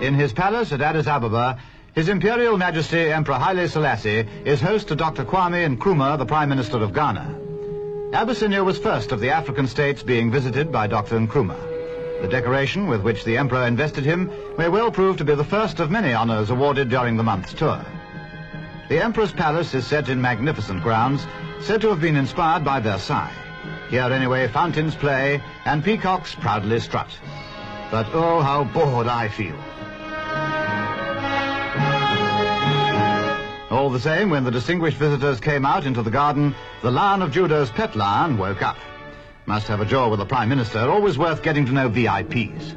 In his palace at Addis Ababa, His Imperial Majesty Emperor Haile Selassie is host to Dr. Kwame Nkrumah, the Prime Minister of Ghana. Abyssinia was first of the African states being visited by Dr. Nkrumah. The decoration with which the Emperor invested him may well prove to be the first of many honors awarded during the month's tour. The Emperor's palace is set in magnificent grounds, said to have been inspired by Versailles. Here anyway fountains play and peacocks proudly strut. But oh, how bored I feel. All the same, when the distinguished visitors came out into the garden, the Lion of Judah's pet lion woke up. Must have a jaw with the Prime Minister, always worth getting to know VIPs.